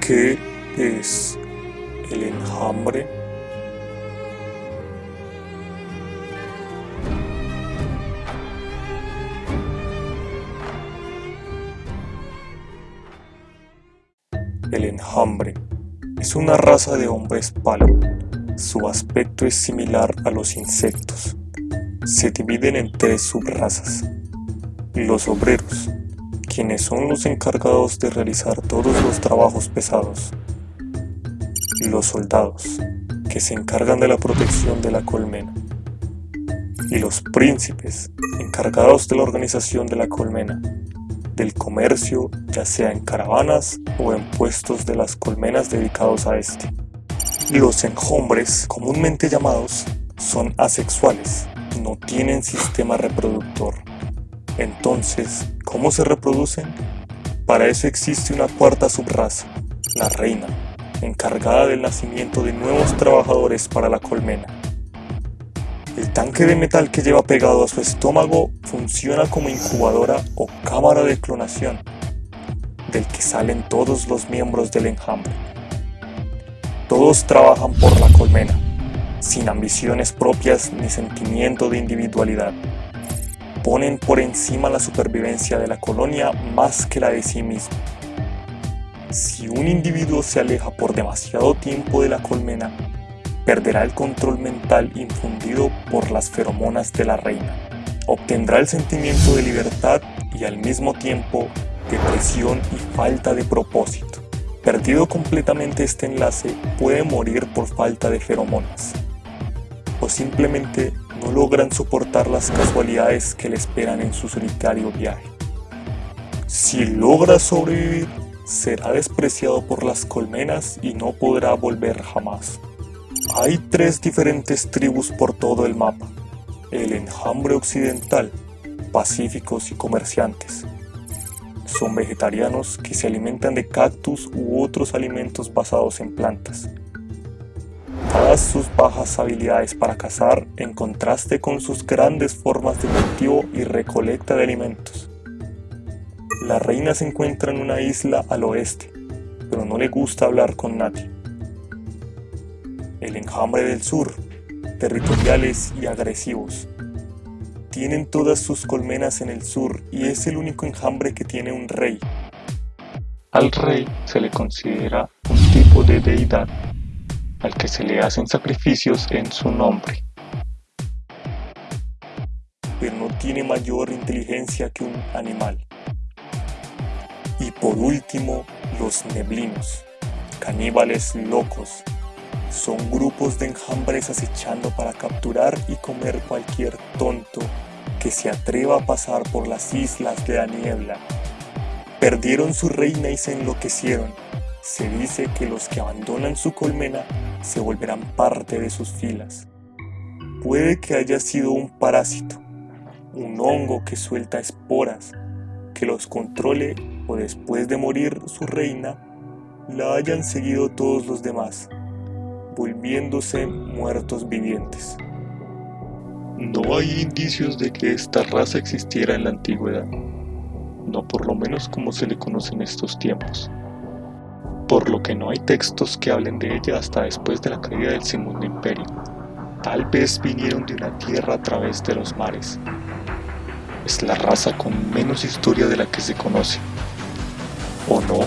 ¿Qué es el enjambre? El enjambre es una raza de hombres palo. Su aspecto es similar a los insectos. Se dividen en tres subrazas. Los obreros, quienes son los encargados de realizar todos los trabajos pesados. Los soldados, que se encargan de la protección de la colmena. Y los príncipes, encargados de la organización de la colmena, del comercio, ya sea en caravanas o en puestos de las colmenas dedicados a este. Los enjombres, comúnmente llamados, son asexuales, no tienen sistema reproductor. Entonces, ¿cómo se reproducen? Para eso existe una cuarta subraza, la reina, encargada del nacimiento de nuevos trabajadores para la colmena. El tanque de metal que lleva pegado a su estómago funciona como incubadora o cámara de clonación, del que salen todos los miembros del enjambre. Todos trabajan por la colmena, sin ambiciones propias ni sentimiento de individualidad. Ponen por encima la supervivencia de la colonia más que la de sí mismo. Si un individuo se aleja por demasiado tiempo de la colmena, perderá el control mental infundido por las feromonas de la reina. Obtendrá el sentimiento de libertad y al mismo tiempo depresión y falta de propósito. Perdido completamente este enlace, puede morir por falta de feromonas. Simplemente no logran soportar las casualidades que le esperan en su solitario viaje. Si logra sobrevivir, será despreciado por las colmenas y no podrá volver jamás. Hay tres diferentes tribus por todo el mapa. El enjambre occidental, pacíficos y comerciantes. Son vegetarianos que se alimentan de cactus u otros alimentos basados en plantas. Sus bajas habilidades para cazar en contraste con sus grandes formas de cultivo y recolecta de alimentos. La reina se encuentra en una isla al oeste, pero no le gusta hablar con nadie el enjambre del sur, territoriales y agresivos. Tienen todas sus colmenas en el sur y es el único enjambre que tiene un rey. Al rey se le considera un tipo de deidad, al que se le hacen sacrificios en su nombre. Pero no tiene mayor inteligencia que un animal. Y por último, los neblinos, caníbales locos son grupos de enjambres acechando para capturar y comer cualquier tonto que se atreva a pasar por las islas de la niebla. Perdieron su reina y se enloquecieron. Se dice que los que abandonan su colmena se volverán parte de sus filas. Puede que haya sido un parásito, un hongo que suelta esporas, que los controle o después de morir su reina, la hayan seguido todos los demás volviéndose muertos vivientes. No hay indicios de que esta raza existiera en la antigüedad, no por lo menos como se le conoce en estos tiempos, por lo que no hay textos que hablen de ella hasta después de la caída del Segundo Imperio. Tal vez vinieron de una tierra a través de los mares. Es la raza con menos historia de la que se conoce. ¿O no?